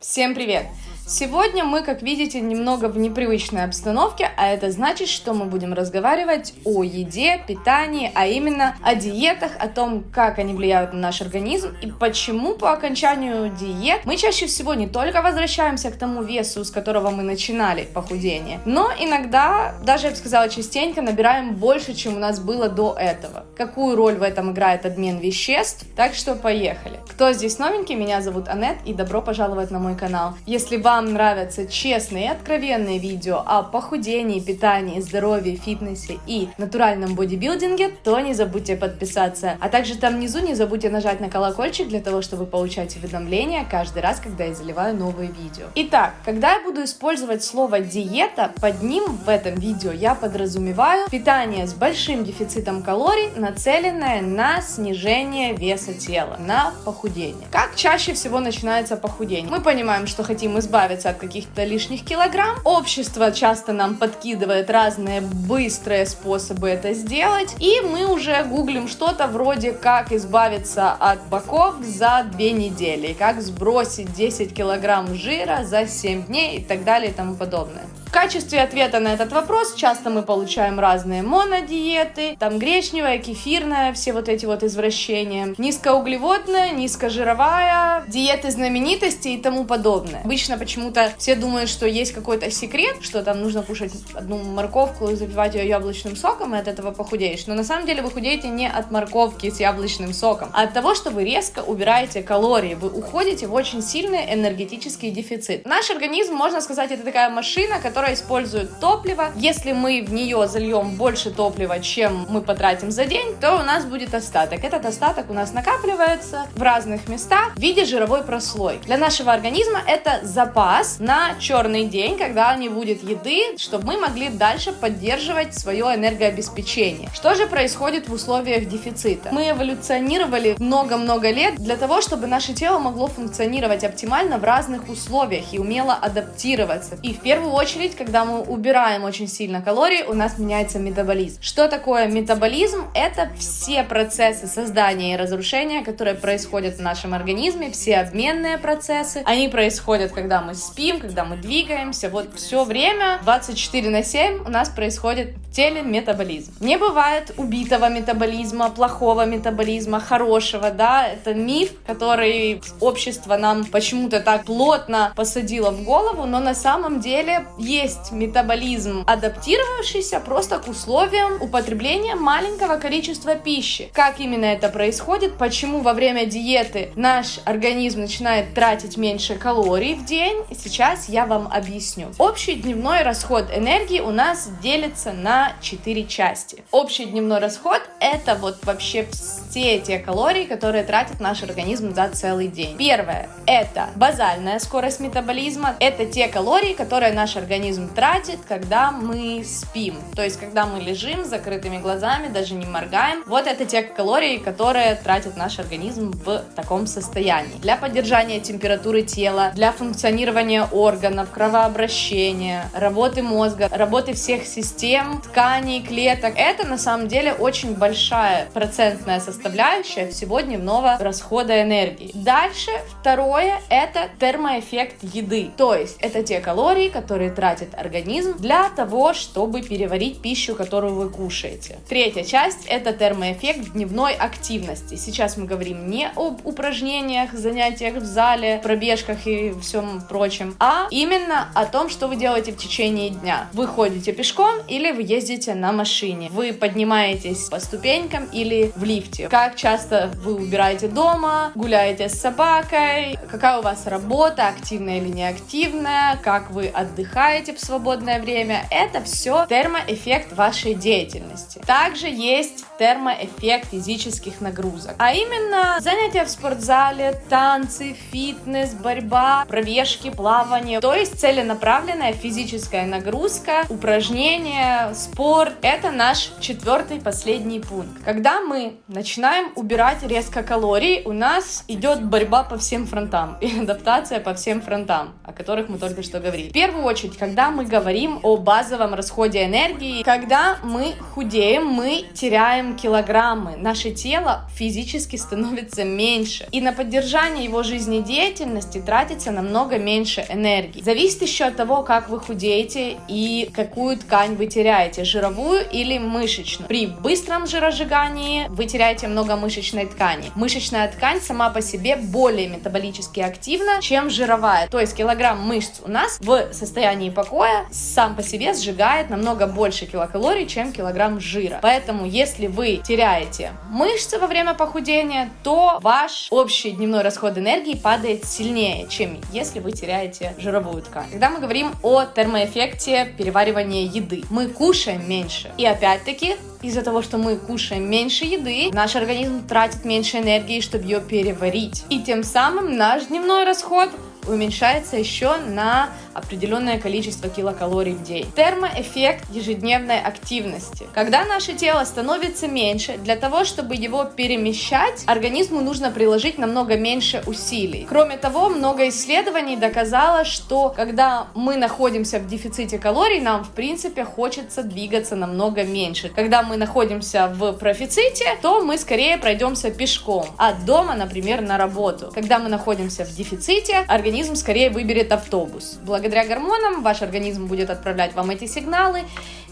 Всем привет! Сегодня мы, как видите, немного в непривычной обстановке, а это значит, что мы будем разговаривать о еде, питании, а именно о диетах, о том, как они влияют на наш организм и почему по окончанию диет мы чаще всего не только возвращаемся к тому весу, с которого мы начинали похудение, но иногда, даже я бы сказала частенько, набираем больше, чем у нас было до этого. Какую роль в этом играет обмен веществ? Так что поехали. Кто здесь новенький? Меня зовут Анет и добро пожаловать на мой канал. Если вам вам нравятся честные и откровенные видео о похудении, питании, здоровье, фитнесе и натуральном бодибилдинге, то не забудьте подписаться. А также там внизу не забудьте нажать на колокольчик для того, чтобы получать уведомления каждый раз, когда я заливаю новые видео. Итак, когда я буду использовать слово диета, под ним в этом видео я подразумеваю питание с большим дефицитом калорий, нацеленное на снижение веса тела, на похудение. Как чаще всего начинается похудение? Мы понимаем, что хотим избавиться избавиться от каких-то лишних килограмм. Общество часто нам подкидывает разные быстрые способы это сделать. И мы уже гуглим что-то вроде как избавиться от боков за 2 недели, как сбросить 10 килограмм жира за 7 дней и так далее и тому подобное. В качестве ответа на этот вопрос часто мы получаем разные монодиеты, там гречневая, кефирная, все вот эти вот извращения, низкоуглеводная, низкожировая, диеты знаменитостей и тому подобное. Обычно почему-то все думают, что есть какой-то секрет, что там нужно кушать одну морковку и запивать ее яблочным соком, и от этого похудеешь. Но на самом деле вы худеете не от морковки с яблочным соком, а от того, что вы резко убираете калории, вы уходите в очень сильный энергетический дефицит. Наш организм, можно сказать, это такая машина, которая которая использует топливо. Если мы в нее зальем больше топлива, чем мы потратим за день, то у нас будет остаток. Этот остаток у нас накапливается в разных местах в виде жировой прослойки. Для нашего организма это запас на черный день, когда не будет еды, чтобы мы могли дальше поддерживать свое энергообеспечение. Что же происходит в условиях дефицита? Мы эволюционировали много-много лет для того, чтобы наше тело могло функционировать оптимально в разных условиях и умело адаптироваться. И в первую очередь очередь, когда мы убираем очень сильно калорий, у нас меняется метаболизм. Что такое метаболизм? Это все процессы создания и разрушения, которые происходят в нашем организме, все обменные процессы. Они происходят, когда мы спим, когда мы двигаемся. Вот все время, 24 на 7 у нас происходит в теле метаболизм. Не бывает убитого метаболизма, плохого метаболизма, хорошего, да, это миф, который общество нам почему-то так плотно посадило в голову, но на самом деле есть метаболизм, адаптировавшийся просто к условиям употребления маленького количества пищи. Как именно это происходит, почему во время диеты наш организм начинает тратить меньше калорий в день, сейчас я вам объясню. Общий дневной расход энергии у нас делится на 4 части. Общий дневной расход это вот вообще все те калории, которые тратит наш организм за целый день. Первое это базальная скорость метаболизма, это те калории, которые наш организм организм тратит, когда мы спим. То есть, когда мы лежим с закрытыми глазами, даже не моргаем. Вот это те калории, которые тратит наш организм в таком состоянии. Для поддержания температуры тела, для функционирования органов, кровообращения, работы мозга, работы всех систем, тканей, клеток. Это на самом деле очень большая процентная составляющая всего дневного расхода энергии. Дальше второе это термоэффект еды. То есть это те калории, которые тратят тратит организм для того, чтобы переварить пищу, которую вы кушаете. Третья часть – это термоэффект дневной активности. Сейчас мы говорим не об упражнениях, занятиях в зале, пробежках и всем прочем, а именно о том, что вы делаете в течение дня. Вы ходите пешком или вы ездите на машине. Вы поднимаетесь по ступенькам или в лифте. Как часто вы убираете дома, гуляете с собакой, какая у вас работа, активная или неактивная, как вы отдыхаете, делаете в свободное время, это все термоэффект вашей деятельности. Также есть термоэффект физических нагрузок, а именно занятия в спортзале, танцы, фитнес, борьба, пробежки, плавание, то есть целенаправленная физическая нагрузка, упражнения, спорт. Это наш четвертый последний пункт. Когда мы начинаем убирать резко калорий, у нас идет борьба по всем фронтам и адаптация по всем фронтам, о которых мы только что говорили. В первую очередь, когда когда мы говорим о базовом расходе энергии. Когда мы худеем, мы теряем килограммы, наше тело физически становится меньше, и на поддержание его жизнедеятельности тратится намного меньше энергии. Зависит еще от того, как вы худеете и какую ткань вы теряете, жировую или мышечную. При быстром жиросжигании вы теряете много мышечной ткани. Мышечная ткань сама по себе более метаболически активна, чем жировая. То есть килограмм мышц у нас в состоянии покоя сам по себе сжигает намного больше килокалорий, чем килограмм жира. Поэтому если вы теряете мышцы во время похудения, то ваш общий дневной расход энергии падает сильнее, чем если вы теряете жировую ткань. Когда мы говорим о термоэффекте переваривания еды, мы кушаем меньше. И опять-таки из-за того, что мы кушаем меньше еды, наш организм тратит меньше энергии, чтобы ее переварить. И тем самым наш дневной расход уменьшается еще на определенное количество килокалорий в день. Термоэффект ежедневной активности. Когда наше тело становится меньше, для того, чтобы его перемещать, организму нужно приложить намного меньше усилий. Кроме того, много исследований доказало, что когда мы находимся в дефиците калорий, нам в принципе хочется двигаться намного меньше. Когда мы находимся в профиците, то мы скорее пройдемся пешком от дома, например, на работу. Когда мы находимся в дефиците, организм скорее выберет автобус. Благодаря гормонам ваш организм будет отправлять вам эти сигналы,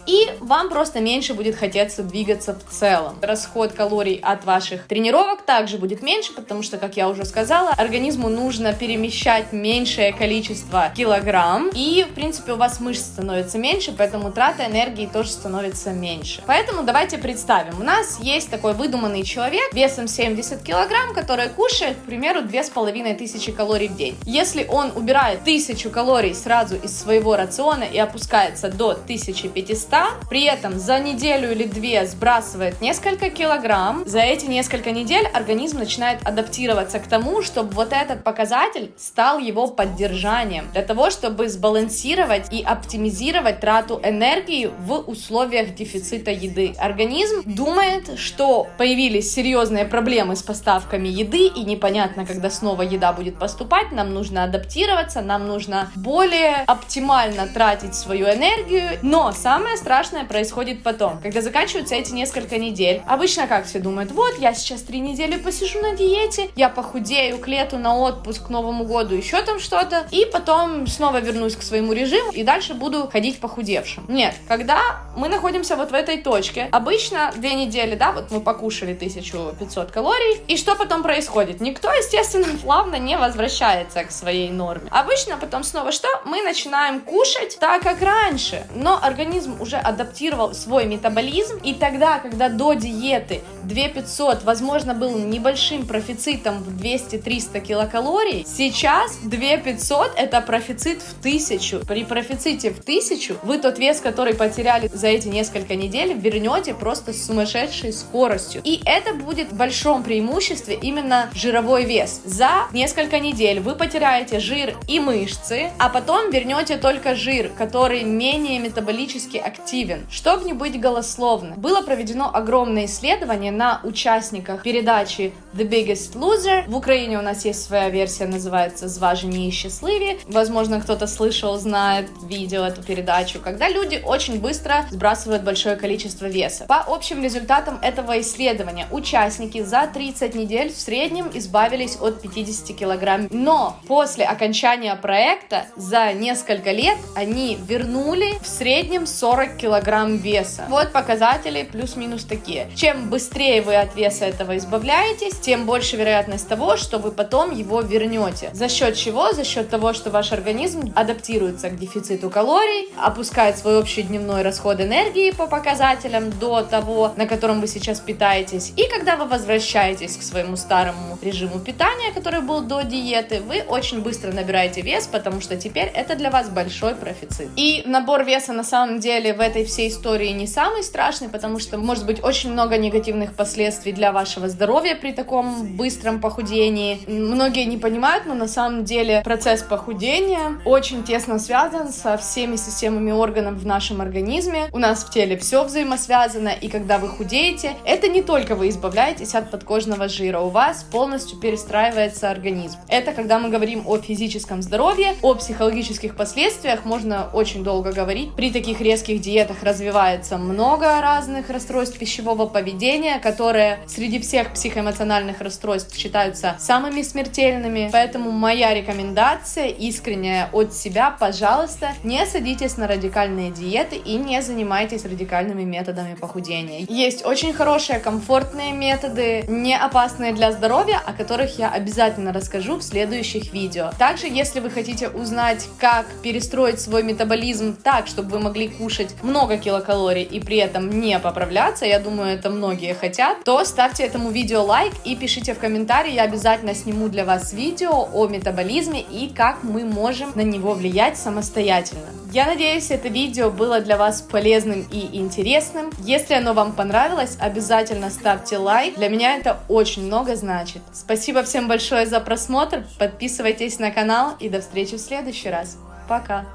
и вам просто меньше будет хотеться двигаться в целом. Расход калорий от ваших тренировок также будет меньше, потому что, как я уже сказала, организму нужно перемещать меньшее количество килограмм, и, в принципе, у вас мышц становится меньше, поэтому трата энергии тоже становится меньше. Поэтому давайте представим, у нас есть такой выдуманный человек весом 70 килограмм, который кушает, к примеру, 2500 калорий в день. Если он убирает 1000 калорий сразу из своего рациона и опускается до 1500, при этом за неделю или две сбрасывает несколько килограмм, за эти несколько недель организм начинает адаптироваться к тому, чтобы вот этот показатель стал его поддержанием, для того, чтобы сбалансировать и оптимизировать трату энергии в условиях дефицита еды. Организм думает, что появились серьезные проблемы с поставками еды и непонятно, когда снова еда будет поступать, нам нужно адаптироваться, нам нужно более оптимально тратить свою энергию, но самое страшное происходит потом, когда заканчиваются эти несколько недель. Обычно как все думают, вот, я сейчас три недели посижу на диете, я похудею к лету на отпуск, к Новому году, еще там что-то, и потом снова вернусь к своему режиму и дальше буду ходить похудевшим. Нет, когда мы находимся вот в этой точке, обычно две недели, да, вот мы покушали 1500 калорий, и что потом происходит? Никто, естественно, плавно не возвращается к своей норме. Обычно потом снова что? Мы начинаем кушать так, как раньше, но организм уже адаптировал свой метаболизм, и тогда, когда до диеты 2500, возможно, был небольшим профицитом в 200-300 килокалорий, сейчас 2500 это профицит в 1000. При профиците в 1000 вы тот вес, который потеряли за эти несколько недель, вернете просто с сумасшедшей скоростью. И это будет в большом преимуществе именно жировой вес. За несколько недель вы потеряете жир и мышцы, а потом вернете только жир, который менее метаболически активен. Чтобы не быть голословным, было проведено огромное исследование на участниках передачи The Biggest Loser. В Украине у нас есть своя версия, называется «Зважені и счастливі». Возможно, кто-то слышал, знает, видел эту передачу, когда люди очень быстро сбрасывают большое количество веса. По общим результатам этого исследования, участники за 30 недель в среднем избавились от 50 килограмм. Но после окончания проекта за несколько лет они вернули в среднем 40 килограмм веса. Вот показатели плюс-минус такие. Чем быстрее вы от веса этого избавляетесь, тем больше вероятность того, что вы потом его вернете. За счет чего? За счет того, что ваш организм адаптируется к дефициту калорий, опускает свой общий дневной расход энергии по показателям до того, на котором вы сейчас питаетесь. И когда вы возвращаетесь к своему старому режиму питания, который был до диеты, вы очень быстро набираете вес, потому что теперь это для вас большой профицит. И набор веса на самом деле в этой всей истории не самый страшный, потому что может быть очень много негативных последствий для вашего здоровья при таком быстром похудении. Многие не понимают, но на самом деле процесс похудения очень тесно связан со всеми системами органов в нашем организме. У нас в теле все взаимосвязано, и когда вы худеете, это не только вы избавляетесь от подкожного жира, у вас полностью перестраивается организм. Это когда мы говорим о физическом здоровье, о психологических последствиях можно очень долго говорить. При таких резких диетах развивается много разных расстройств пищевого поведения, которые среди всех психоэмоциональных расстройств считаются самыми смертельными. Поэтому моя рекомендация искренняя от себя, пожалуйста, не садитесь на радикальные диеты и не занимайтесь радикальными методами похудения. Есть очень хорошие, комфортные методы, не опасные для здоровья, о которых я обязательно расскажу в следующих видео. Также, если вы хотите узнать, как перестроить свой метаболизм так, чтобы вы могли кушать много килокалорий и при этом не поправляться, я думаю, это многие хотят, то ставьте этому видео лайк и пишите в комментарии, я обязательно сниму для вас видео о метаболизме и как мы можем на него влиять самостоятельно. Я надеюсь, это видео было для вас полезным и интересным. Если оно вам понравилось, обязательно ставьте лайк. Для меня это очень много значит. Спасибо всем большое за просмотр. Подписывайтесь на канал и до встречи в следующий раз. Пока!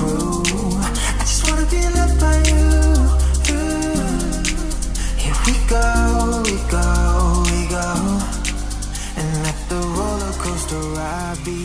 go, we be